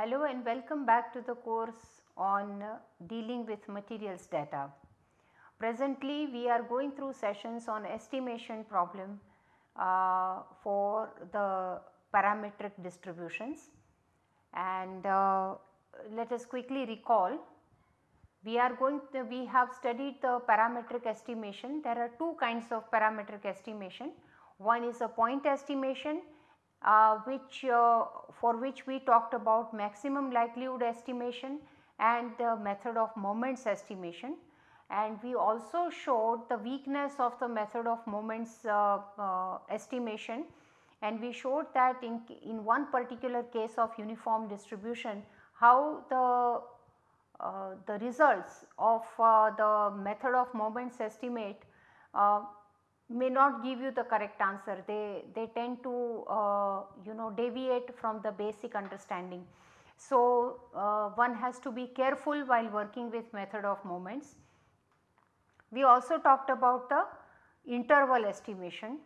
Hello and welcome back to the course on dealing with materials data. Presently we are going through sessions on estimation problem uh, for the parametric distributions. And uh, let us quickly recall we are going to, we have studied the parametric estimation. There are two kinds of parametric estimation. One is a point estimation uh, which uh, for which we talked about maximum likelihood estimation and the method of moments estimation. And we also showed the weakness of the method of moments uh, uh estimation. And we showed that in, in one particular case of uniform distribution how the uh, the results of uh, the method of moments estimate may not give you the correct answer they they tend to uh, you know deviate from the basic understanding so uh, one has to be careful while working with method of moments we also talked about the interval estimation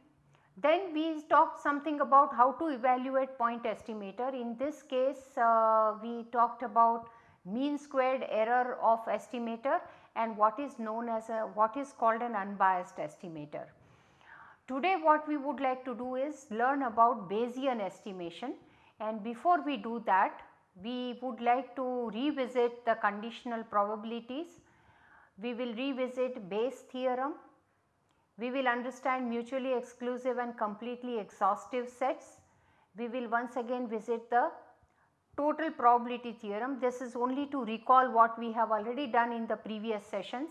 then we talked something about how to evaluate point estimator. In this case uh, we talked about mean squared error of estimator and what is known as a what is called an unbiased estimator. Today what we would like to do is learn about Bayesian estimation and before we do that we would like to revisit the conditional probabilities. We will revisit Bayes theorem we will understand mutually exclusive and completely exhaustive sets. We will once again visit the total probability theorem. This is only to recall what we have already done in the previous sessions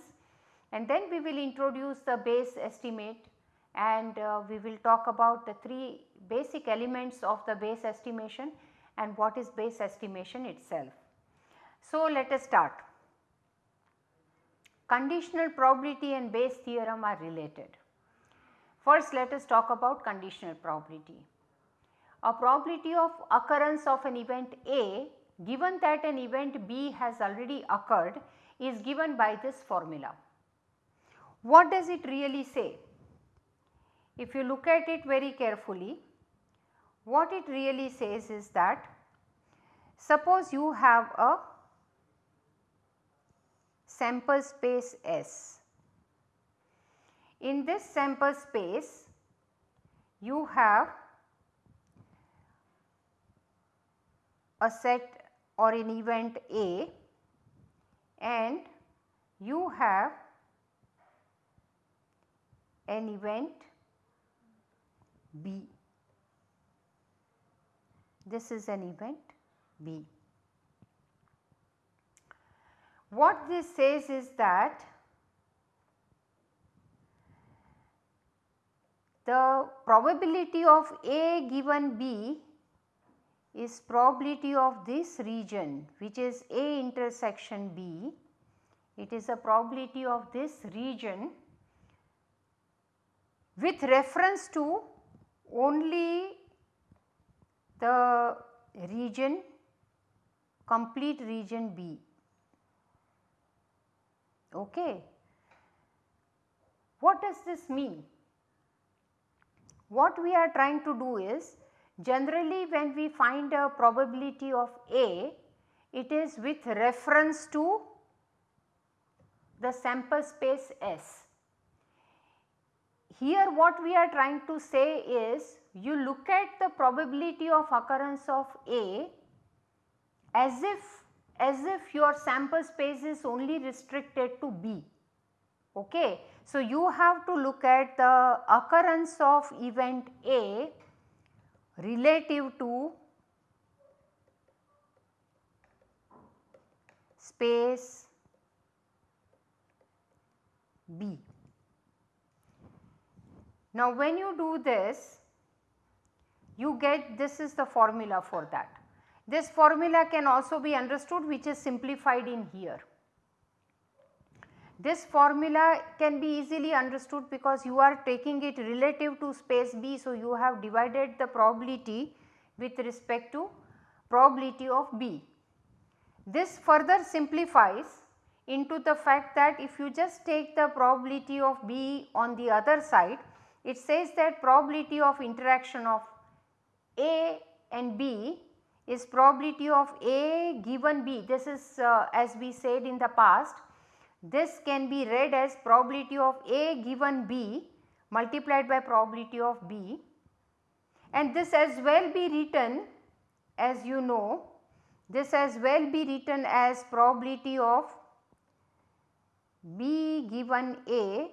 and then we will introduce the Bayes estimate and uh, we will talk about the three basic elements of the Bayes estimation and what is Bayes estimation itself. So, let us start. Conditional probability and Bayes theorem are related. First let us talk about conditional probability. A probability of occurrence of an event A given that an event B has already occurred is given by this formula. What does it really say? If you look at it very carefully, what it really says is that suppose you have a sample space S. In this sample space you have a set or an event A and you have an event B. This is an event B. What this says is that the probability of A given B is probability of this region which is A intersection B, it is a probability of this region with reference to only the region complete region B. Okay. What does this mean? What we are trying to do is generally when we find a probability of A, it is with reference to the sample space S. Here what we are trying to say is you look at the probability of occurrence of A as if as if your sample space is only restricted to B. Okay. So, you have to look at the occurrence of event A relative to space B. Now, when you do this you get this is the formula for that. This formula can also be understood which is simplified in here. This formula can be easily understood because you are taking it relative to space B. So, you have divided the probability with respect to probability of B. This further simplifies into the fact that if you just take the probability of B on the other side, it says that probability of interaction of A and B is probability of A given B. This is uh, as we said in the past, this can be read as probability of A given B multiplied by probability of B and this as well be written as you know this as well be written as probability of B given A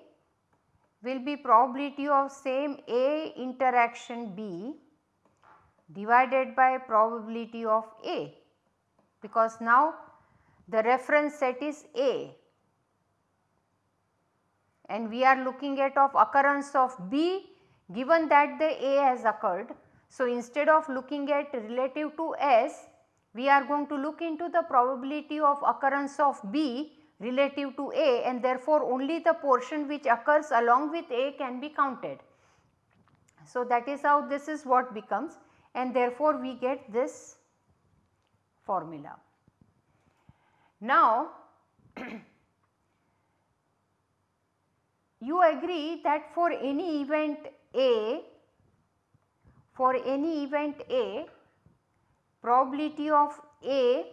will be probability of same A interaction B divided by probability of A because now the reference set is A and we are looking at of occurrence of B given that the A has occurred. So, instead of looking at relative to S, we are going to look into the probability of occurrence of B relative to A and therefore, only the portion which occurs along with A can be counted. So, that is how this is what becomes and therefore, we get this formula. Now, you agree that for any event A, for any event A, probability of A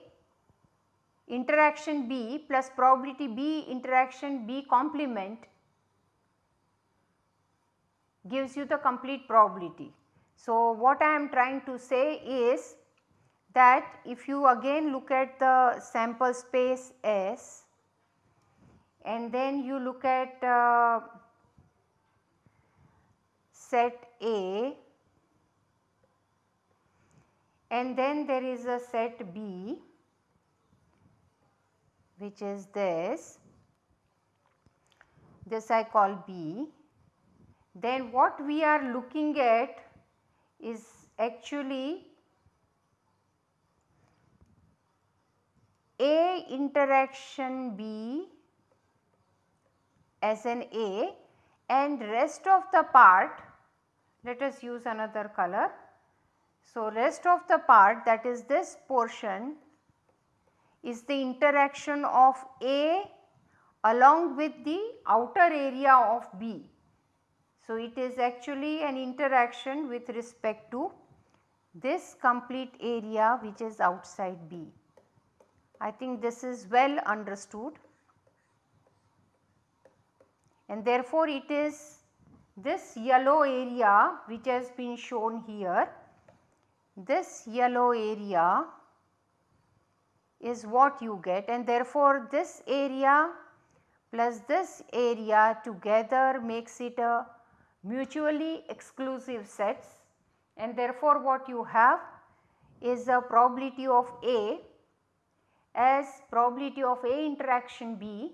interaction B plus probability B interaction B complement gives you the complete probability. So, what I am trying to say is that if you again look at the sample space S and then you look at uh, set A and then there is a set B which is this, this I call B, then what we are looking at is actually A interaction B as an A and rest of the part let us use another color. So, rest of the part that is this portion is the interaction of A along with the outer area of B. So, it is actually an interaction with respect to this complete area which is outside B. I think this is well understood and therefore, it is this yellow area which has been shown here, this yellow area is what you get and therefore, this area plus this area together makes it a mutually exclusive sets and therefore, what you have is a probability of A as probability of A interaction B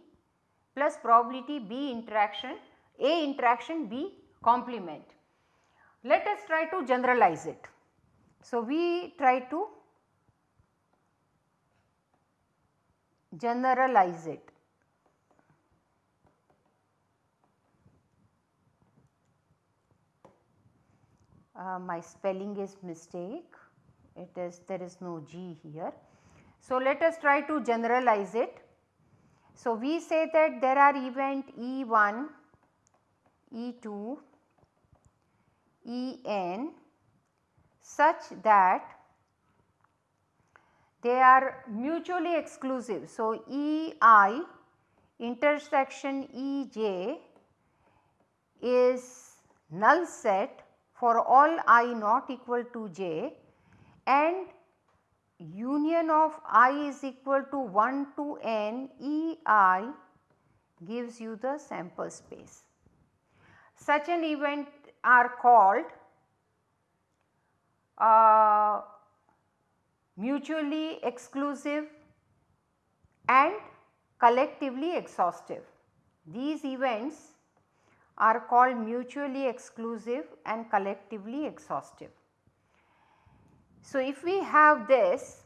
plus probability B interaction A interaction B complement. Let us try to generalize it. So, we try to generalize it. Uh, my spelling is mistake it is there is no G here. So, let us try to generalize it. So, we say that there are event E1, E2, En such that they are mutually exclusive. So, EI intersection EJ is null set for all i not equal to j and union of i is equal to 1 to n E i gives you the sample space. Such an event are called uh, mutually exclusive and collectively exhaustive. These events are called mutually exclusive and collectively exhaustive. So, if we have this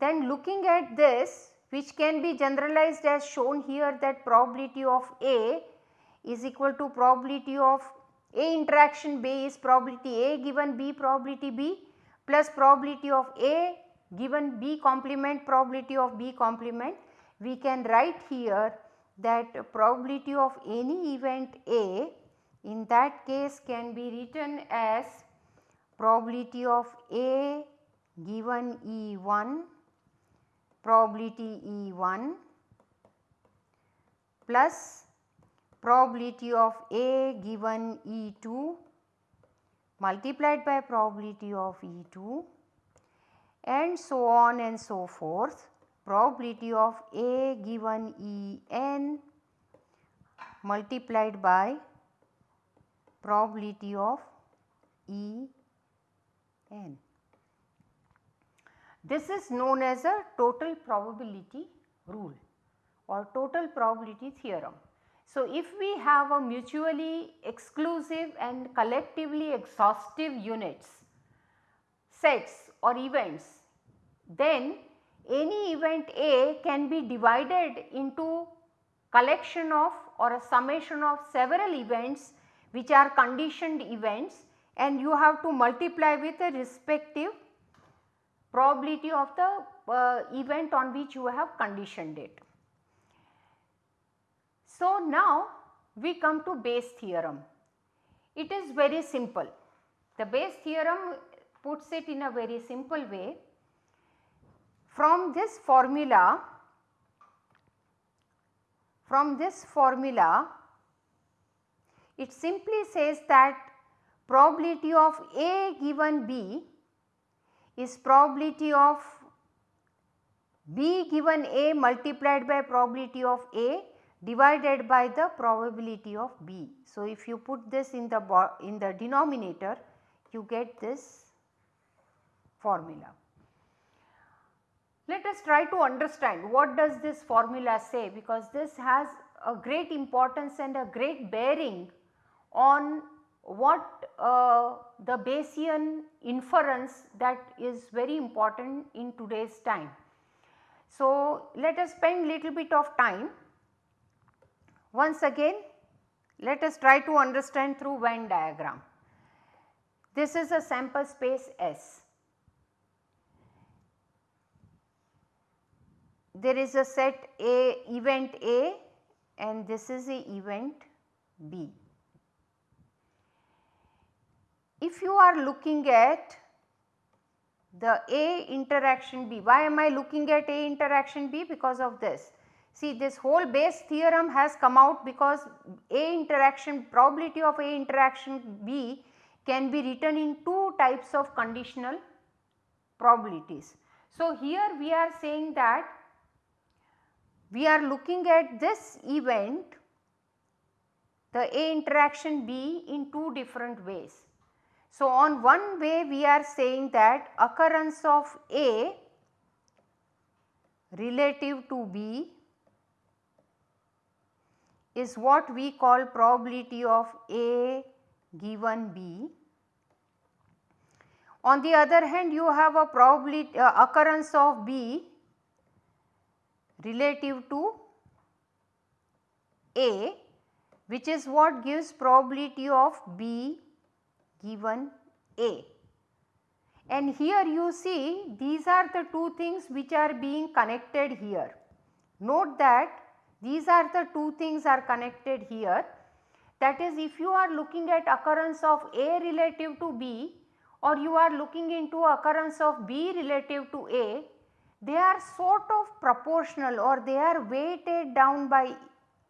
then looking at this which can be generalized as shown here that probability of A is equal to probability of A interaction B is probability A given B probability B plus probability of A given B complement probability of B complement. We can write here that probability of any event A in that case can be written as probability of A given E1 probability E1 plus probability of A given E2 multiplied by probability of E2 and so on and so forth probability of A given En multiplied by probability of En. This is known as a total probability rule or total probability theorem. So, if we have a mutually exclusive and collectively exhaustive units, sets or events, then any event A can be divided into collection of or a summation of several events which are conditioned events and you have to multiply with the respective probability of the uh, event on which you have conditioned it. So, now we come to Bayes theorem. It is very simple. The Bayes theorem puts it in a very simple way. From this formula, from this formula, it simply says that probability of A given B is probability of B given A multiplied by probability of A divided by the probability of B. So, if you put this in the in the denominator you get this formula. Let us try to understand what does this formula say because this has a great importance and a great bearing on what uh, the Bayesian inference that is very important in today's time. So, let us spend little bit of time once again let us try to understand through Venn diagram. This is a sample space S. There is a set A event A and this is a event B. If you are looking at the A interaction B, why am I looking at A interaction B? Because of this. See this whole Bayes theorem has come out because A interaction probability of A interaction B can be written in two types of conditional probabilities. So, here we are saying that we are looking at this event the A interaction B in two different ways. So, on one way we are saying that occurrence of A relative to B is what we call probability of A given B. On the other hand you have a probability uh, occurrence of B relative to A which is what gives probability of B given A. And here you see these are the two things which are being connected here. Note that these are the two things are connected here. That is if you are looking at occurrence of A relative to B or you are looking into occurrence of B relative to A, they are sort of proportional or they are weighted down by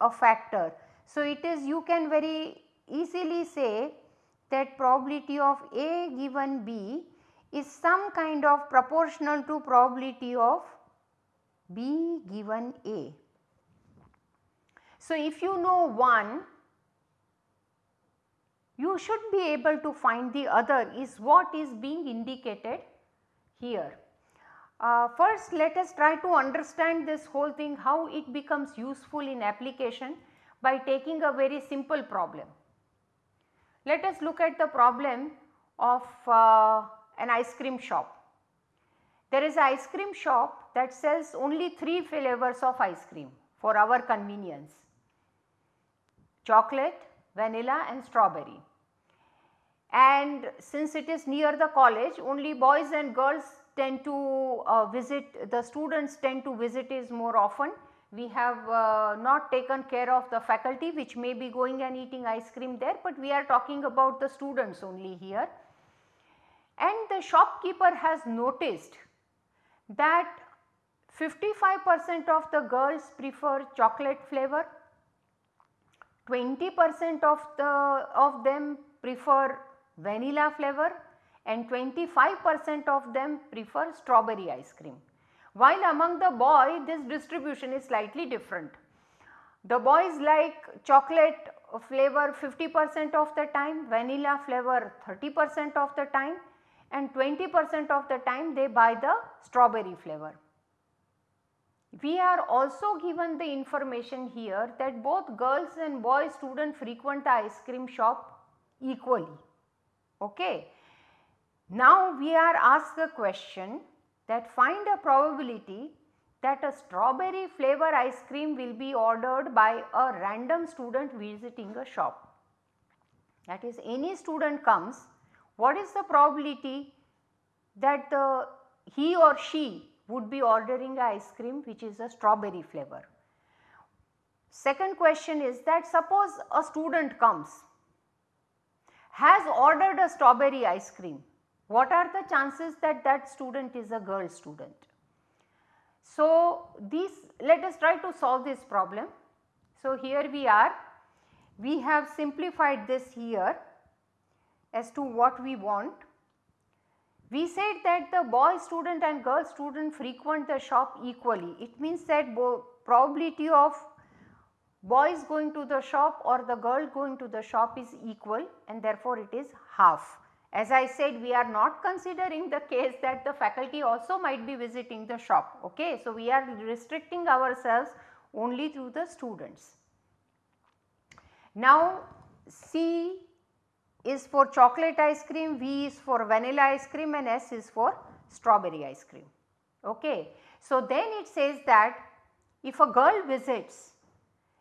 a factor. So, it is you can very easily say that probability of A given B is some kind of proportional to probability of B given A. So, if you know one you should be able to find the other is what is being indicated here. Uh, first let us try to understand this whole thing how it becomes useful in application by taking a very simple problem. Let us look at the problem of uh, an ice cream shop. There is an ice cream shop that sells only 3 flavors of ice cream for our convenience chocolate, vanilla and strawberry. And since it is near the college only boys and girls tend to uh, visit the students tend to visit is more often. We have uh, not taken care of the faculty which may be going and eating ice cream there, but we are talking about the students only here. and the shopkeeper has noticed that 55 percent of the girls prefer chocolate flavor, 20 percent of the of them prefer vanilla flavor and 25 percent of them prefer strawberry ice cream. While among the boy this distribution is slightly different. The boys like chocolate flavor 50 percent of the time, vanilla flavor 30 percent of the time and 20 percent of the time they buy the strawberry flavor. We are also given the information here that both girls and boys student frequent the ice cream shop equally. Okay. Now we are asked a question that find a probability that a strawberry flavor ice cream will be ordered by a random student visiting a shop. That is any student comes, what is the probability that the he or she would be ordering ice cream which is a strawberry flavor. Second question is that suppose a student comes has ordered a strawberry ice cream, what are the chances that that student is a girl student? So, these let us try to solve this problem. So, here we are we have simplified this here as to what we want. We said that the boy student and girl student frequent the shop equally. It means that the probability of boys going to the shop or the girl going to the shop is equal and therefore it is half. As I said we are not considering the case that the faculty also might be visiting the shop. Okay. So, we are restricting ourselves only to the students. Now, C is for chocolate ice cream, V is for vanilla ice cream and S is for strawberry ice cream. Okay. So, then it says that if a girl visits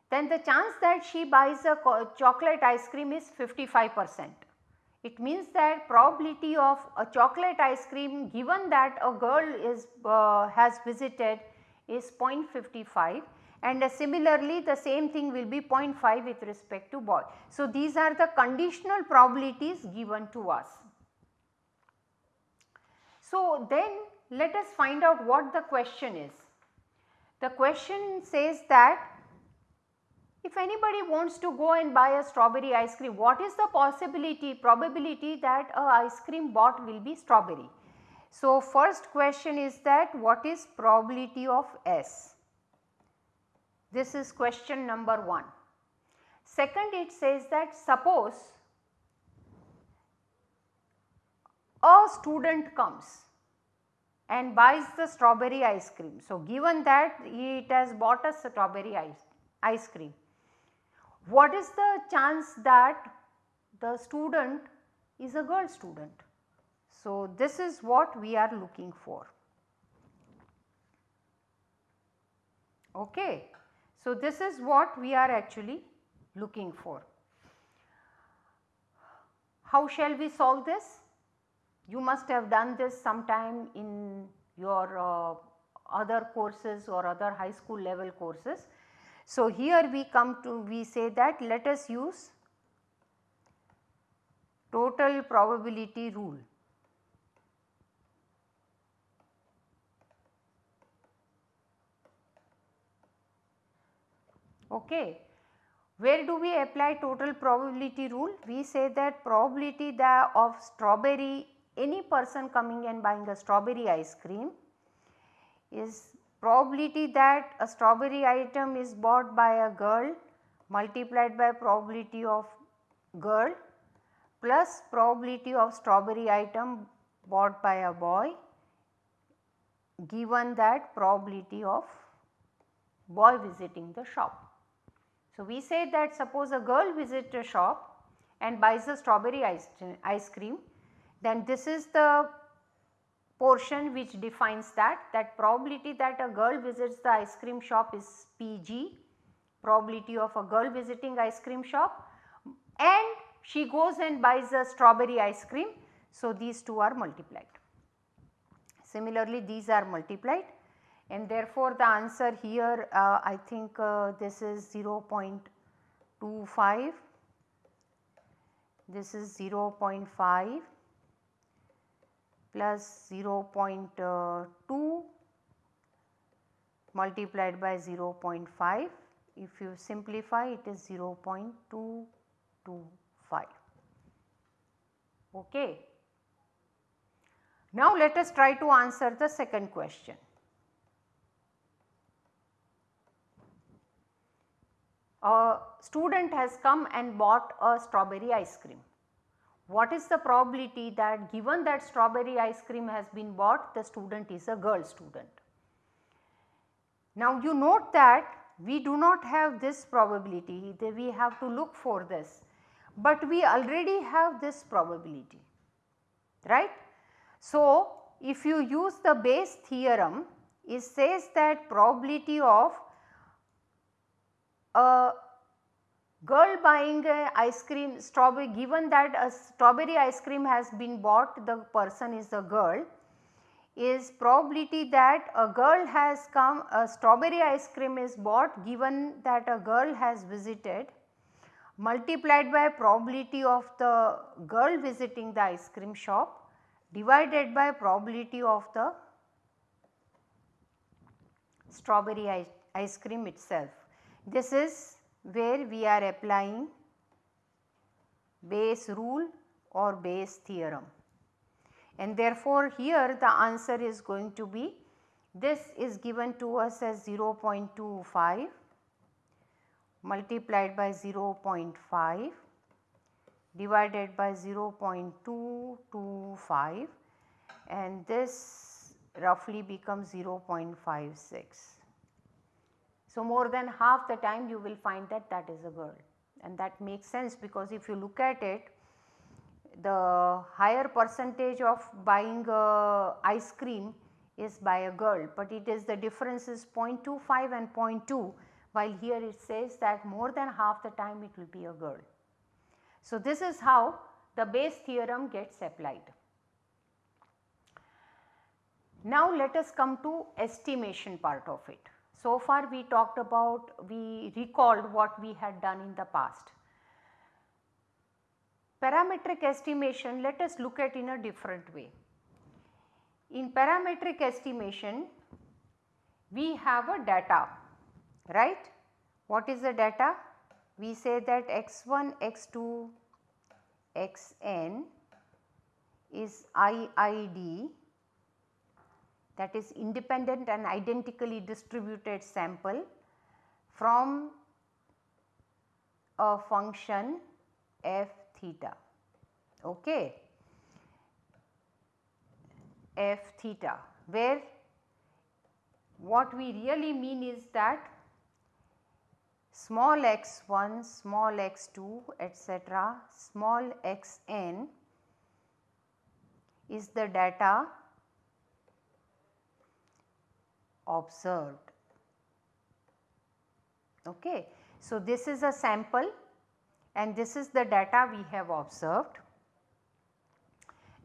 then the chance that she buys a chocolate ice cream is 55 percent. It means that probability of a chocolate ice cream given that a girl is uh, has visited is 0.55 and uh, similarly the same thing will be 0.5 with respect to boy. So, these are the conditional probabilities given to us. So, then let us find out what the question is. The question says that if anybody wants to go and buy a strawberry ice cream, what is the possibility, probability that a ice cream bought will be strawberry? So, first question is that what is probability of S? This is question number 1. Second it says that suppose a student comes and buys the strawberry ice cream. So, given that it has bought a strawberry ice, ice cream what is the chance that the student is a girl student. So, this is what we are looking for. Okay. So, this is what we are actually looking for. How shall we solve this? You must have done this sometime in your uh, other courses or other high school level courses. So, here we come to we say that let us use total probability rule. Okay. Where do we apply total probability rule? We say that probability that of strawberry any person coming and buying a strawberry ice cream is probability that a strawberry item is bought by a girl multiplied by probability of girl plus probability of strawberry item bought by a boy given that probability of boy visiting the shop. So, we say that suppose a girl visits a shop and buys a strawberry ice, ice cream then this is the portion which defines that, that probability that a girl visits the ice cream shop is PG, probability of a girl visiting ice cream shop and she goes and buys a strawberry ice cream. So, these two are multiplied. Similarly, these are multiplied and therefore, the answer here uh, I think uh, this is 0.25, this is 0.5 plus 0.2 multiplied by 0.5 if you simplify it is 0.225 okay. Now let us try to answer the second question. A student has come and bought a strawberry ice cream. What is the probability that given that strawberry ice cream has been bought the student is a girl student. Now you note that we do not have this probability we have to look for this, but we already have this probability right. So, if you use the Bayes theorem it says that probability of a girl buying a ice cream strawberry given that a strawberry ice cream has been bought the person is a girl is probability that a girl has come a strawberry ice cream is bought given that a girl has visited multiplied by probability of the girl visiting the ice cream shop divided by probability of the strawberry ice cream itself. This is where we are applying Bayes rule or Bayes theorem. And therefore, here the answer is going to be this is given to us as 0.25 multiplied by 0.5 divided by 0.225 and this roughly becomes 0.56. So, more than half the time you will find that that is a girl and that makes sense because if you look at it the higher percentage of buying uh, ice cream is by a girl, but it is the difference is 0.25 and 0.2 while here it says that more than half the time it will be a girl. So, this is how the Bayes theorem gets applied. Now, let us come to estimation part of it. So far we talked about, we recalled what we had done in the past. Parametric estimation let us look at in a different way. In parametric estimation we have a data right. What is the data? We say that x1, x2, xn is IID that is independent and identically distributed sample from a function f theta okay f theta where what we really mean is that small x1, small x2 etc., small xn is the data observed. Okay. So, this is a sample and this is the data we have observed.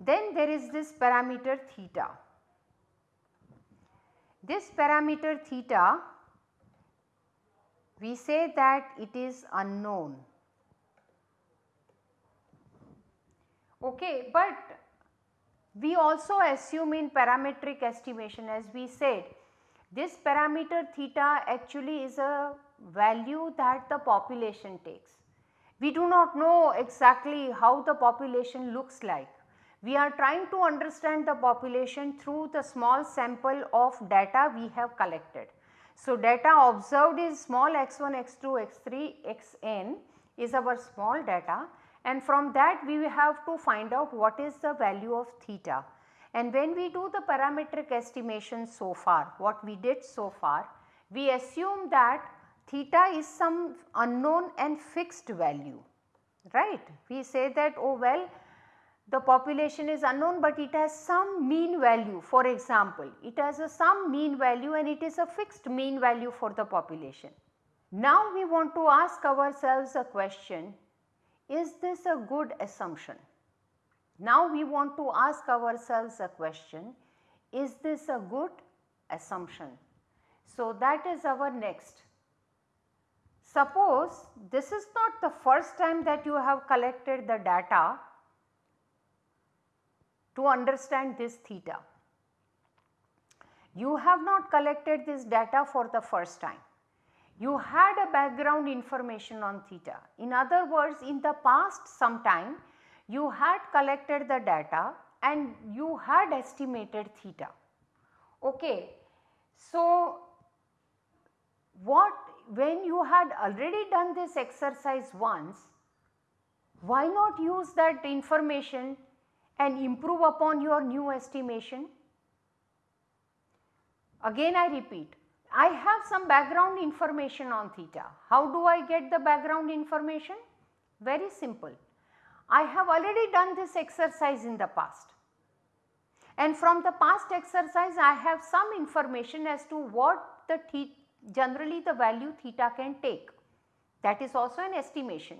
Then there is this parameter theta. This parameter theta we say that it is unknown. Okay, but we also assume in parametric estimation as we said this parameter theta actually is a value that the population takes. We do not know exactly how the population looks like. We are trying to understand the population through the small sample of data we have collected. So, data observed is small x1, x2, x3, xn is our small data and from that we have to find out what is the value of theta. And when we do the parametric estimation so far, what we did so far, we assume that theta is some unknown and fixed value, right. We say that oh well the population is unknown but it has some mean value for example it has a some mean value and it is a fixed mean value for the population. Now we want to ask ourselves a question is this a good assumption? Now we want to ask ourselves a question is this a good assumption? So that is our next. Suppose this is not the first time that you have collected the data to understand this theta. You have not collected this data for the first time. You had a background information on theta. In other words, in the past sometime you had collected the data and you had estimated theta. Okay. So, what when you had already done this exercise once, why not use that information and improve upon your new estimation? Again I repeat, I have some background information on theta. How do I get the background information? Very simple. I have already done this exercise in the past and from the past exercise I have some information as to what the generally the value theta can take that is also an estimation.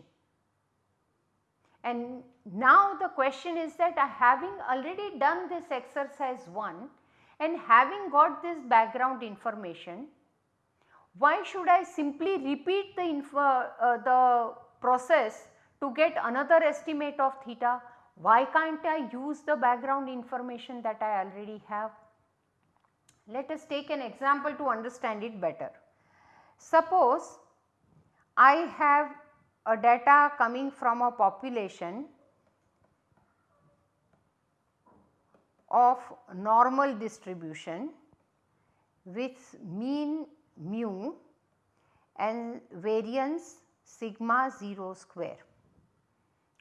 And now the question is that uh, having already done this exercise 1 and having got this background information, why should I simply repeat the, uh, the process to get another estimate of theta? Why can't I use the background information that I already have? Let us take an example to understand it better. Suppose I have a data coming from a population of normal distribution with mean mu and variance sigma 0 square.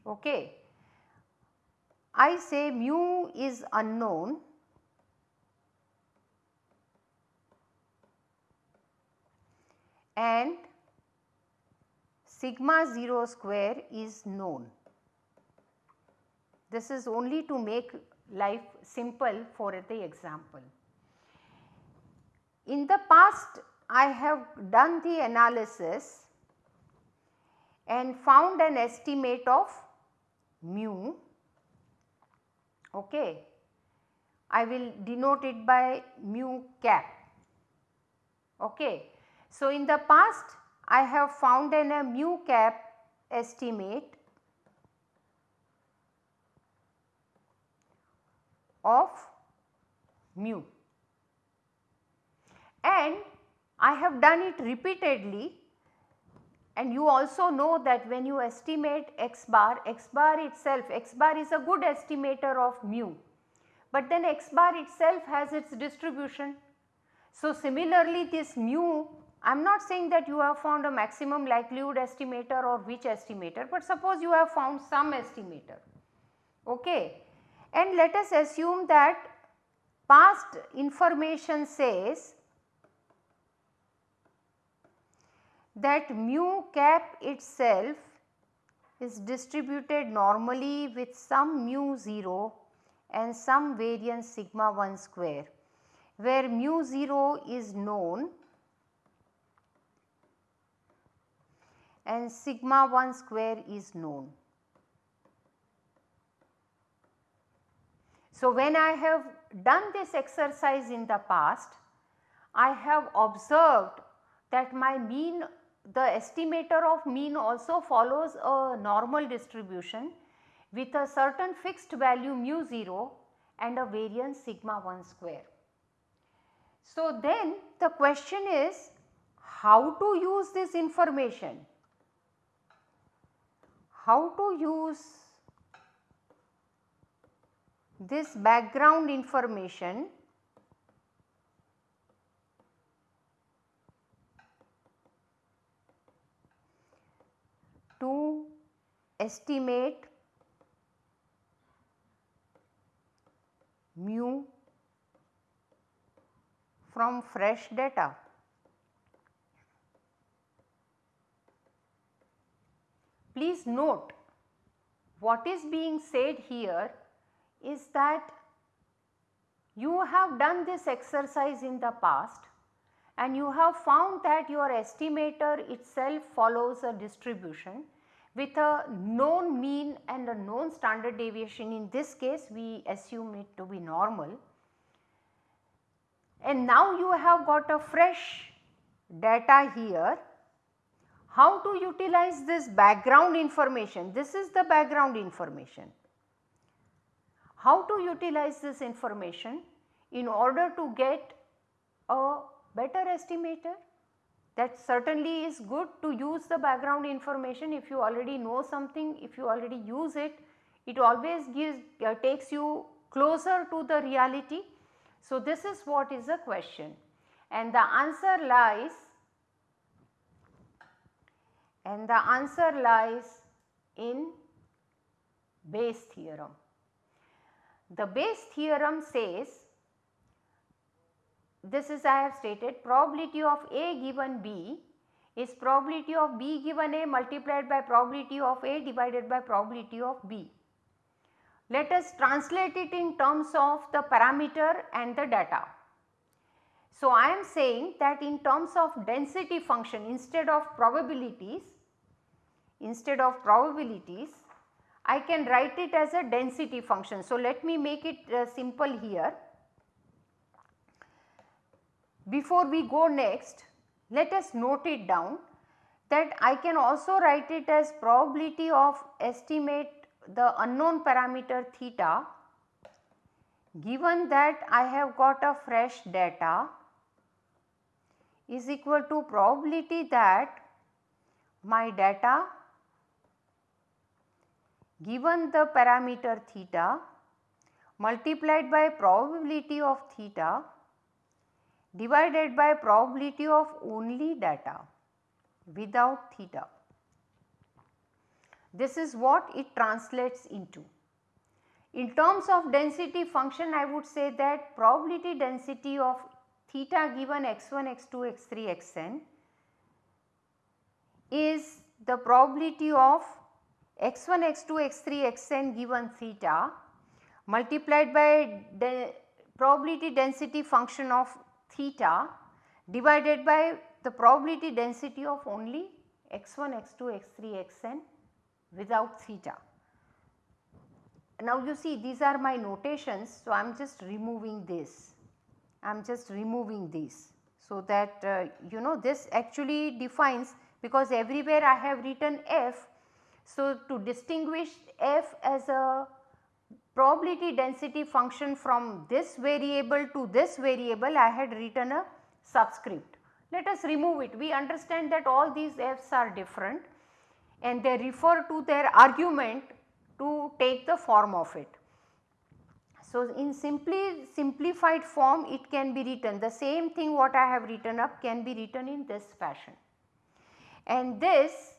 Okay. I say mu is unknown and sigma 0 square is known. This is only to make life simple for the example. In the past I have done the analysis and found an estimate of mu. Okay. I will denote it by mu cap. Okay. So, in the past I have found an a mu cap estimate of mu and I have done it repeatedly and you also know that when you estimate x bar, x bar itself, x bar is a good estimator of mu, but then x bar itself has its distribution. So, similarly this mu I am not saying that you have found a maximum likelihood estimator or which estimator, but suppose you have found some estimator. Okay. And let us assume that past information says that mu cap itself is distributed normally with some mu 0 and some variance sigma 1 square where mu 0 is known and sigma 1 square is known. So, when I have done this exercise in the past, I have observed that my mean the estimator of mean also follows a normal distribution with a certain fixed value mu 0 and a variance sigma 1 square. So, then the question is how to use this information? how to use this background information to estimate mu from fresh data. Please note what is being said here is that you have done this exercise in the past and you have found that your estimator itself follows a distribution with a known mean and a known standard deviation in this case we assume it to be normal. And now you have got a fresh data here how to utilize this background information? This is the background information. how to utilize this information in order to get a better estimator that certainly is good to use the background information if you already know something, if you already use it, it always gives uh, takes you closer to the reality. So, this is what is the question and the answer lies and the answer lies in Bayes theorem. The Bayes theorem says this is I have stated probability of A given B is probability of B given A multiplied by probability of A divided by probability of B. Let us translate it in terms of the parameter and the data. So, I am saying that in terms of density function instead of probabilities, instead of probabilities, I can write it as a density function. So, let me make it uh, simple here. Before we go next, let us note it down that I can also write it as probability of estimate the unknown parameter theta given that I have got a fresh data is equal to probability that my data given the parameter theta multiplied by probability of theta divided by probability of only data without theta. This is what it translates into. In terms of density function I would say that probability density of theta given x1, x2, x3, xn is the probability of x1, x2, x3, xn given theta multiplied by the probability density function of theta divided by the probability density of only x1, x2, x3, xn without theta. Now you see these are my notations. So, I am just removing this, I am just removing these. So, that uh, you know this actually defines because everywhere I have written f. So, to distinguish f as a probability density function from this variable to this variable I had written a subscript. Let us remove it. We understand that all these f's are different and they refer to their argument to take the form of it. So, in simply simplified form it can be written the same thing what I have written up can be written in this fashion. And this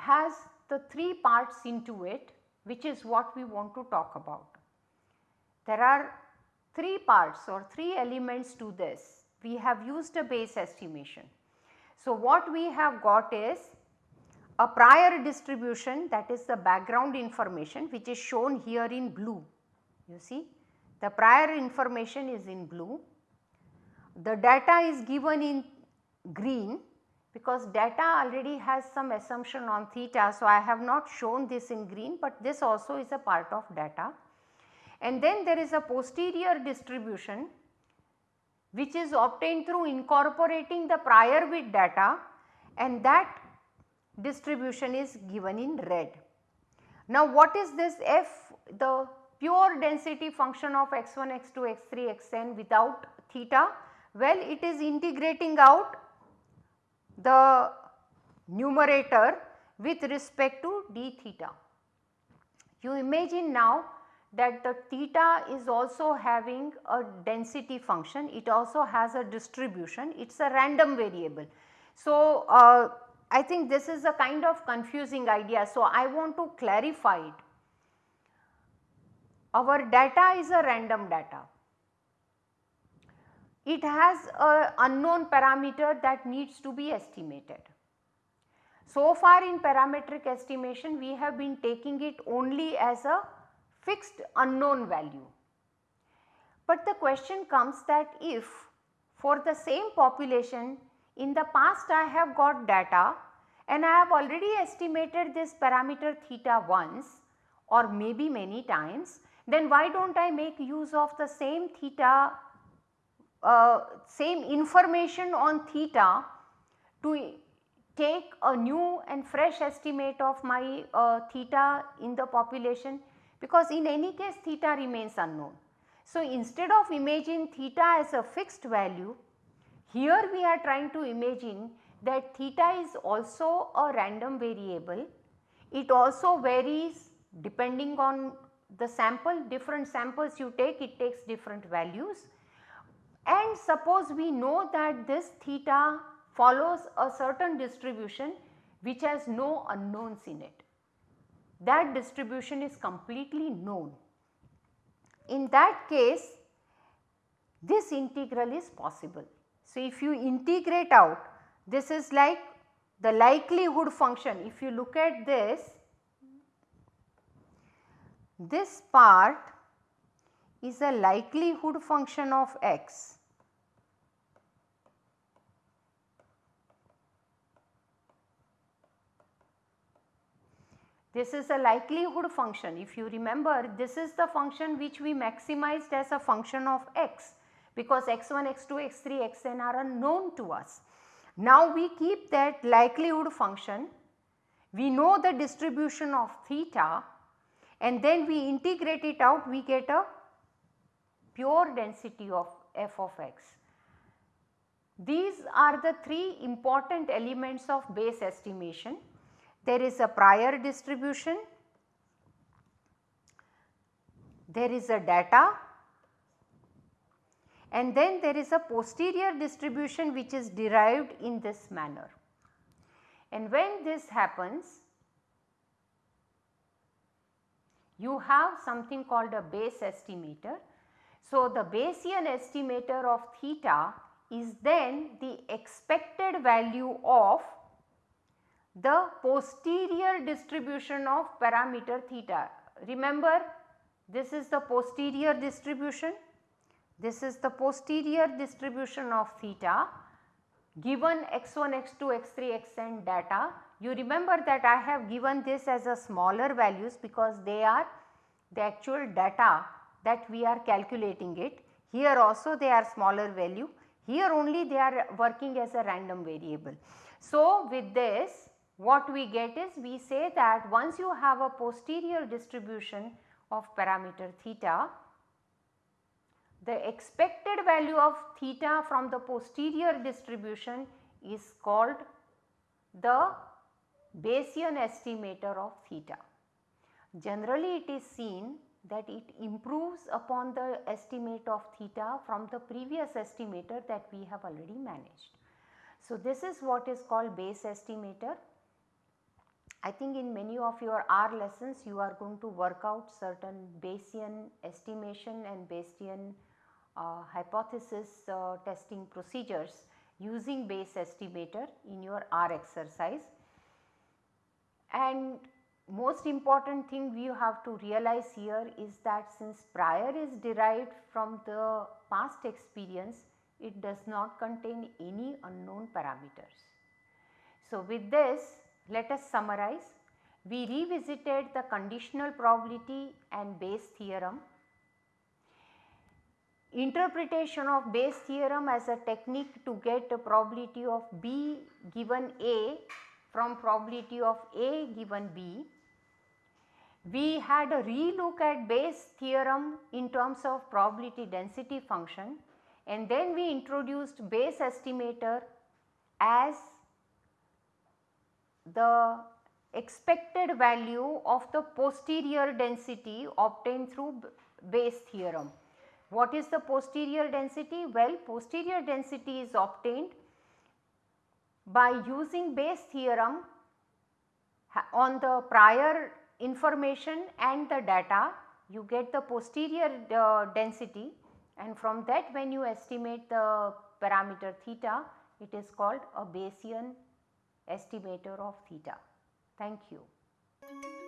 has the three parts into it which is what we want to talk about. There are three parts or three elements to this we have used a Bayes estimation. So, what we have got is a prior distribution that is the background information which is shown here in blue. You see the prior information is in blue, the data is given in green because data already has some assumption on theta. So, I have not shown this in green, but this also is a part of data. And then there is a posterior distribution which is obtained through incorporating the prior with data and that distribution is given in red. Now what is this f the pure density function of x1, x2, x3, xn without theta? Well it is integrating out the numerator with respect to d theta. You imagine now that the theta is also having a density function, it also has a distribution, it is a random variable. So, uh, I think this is a kind of confusing idea. So, I want to clarify it. Our data is a random data. It has a unknown parameter that needs to be estimated. So far in parametric estimation we have been taking it only as a fixed unknown value. But the question comes that if for the same population in the past I have got data and I have already estimated this parameter theta once or maybe many times then why do not I make use of the same theta uh, same information on theta to take a new and fresh estimate of my uh, theta in the population because in any case theta remains unknown. So, instead of imaging theta as a fixed value, here we are trying to imagine that theta is also a random variable. It also varies depending on the sample different samples you take it takes different values and suppose we know that this theta follows a certain distribution which has no unknowns in it. That distribution is completely known. In that case this integral is possible. So, if you integrate out this is like the likelihood function if you look at this this part is a likelihood function of x. This is a likelihood function if you remember this is the function which we maximized as a function of x because x1, x2, x3, xn are unknown to us. Now we keep that likelihood function, we know the distribution of theta and then we integrate it out we get a pure density of f of x. These are the three important elements of Bayes estimation. There is a prior distribution, there is a data and then there is a posterior distribution which is derived in this manner. And when this happens you have something called a Bayes estimator. So, the Bayesian estimator of theta is then the expected value of the posterior distribution of parameter theta. Remember this is the posterior distribution, this is the posterior distribution of theta given x1, x2, x3, xn data you remember that I have given this as a smaller values because they are the actual data that we are calculating it. Here also they are smaller value, here only they are working as a random variable. So, with this what we get is we say that once you have a posterior distribution of parameter theta, the expected value of theta from the posterior distribution is called the Bayesian estimator of theta. Generally it is seen that it improves upon the estimate of theta from the previous estimator that we have already managed. So, this is what is called Bayes estimator. I think in many of your R lessons you are going to work out certain Bayesian estimation and Bayesian uh, hypothesis uh, testing procedures using Bayes estimator in your R exercise and most important thing we have to realize here is that since prior is derived from the past experience, it does not contain any unknown parameters. So, with this let us summarize. We revisited the conditional probability and Bayes theorem. Interpretation of Bayes theorem as a technique to get a probability of B given A from probability of A given B. We had a relook at Bayes theorem in terms of probability density function and then we introduced Bayes estimator as the expected value of the posterior density obtained through Bayes theorem. What is the posterior density? Well, posterior density is obtained by using Bayes theorem on the prior information and the data you get the posterior uh, density and from that when you estimate the parameter theta it is called a Bayesian estimator of theta. Thank you.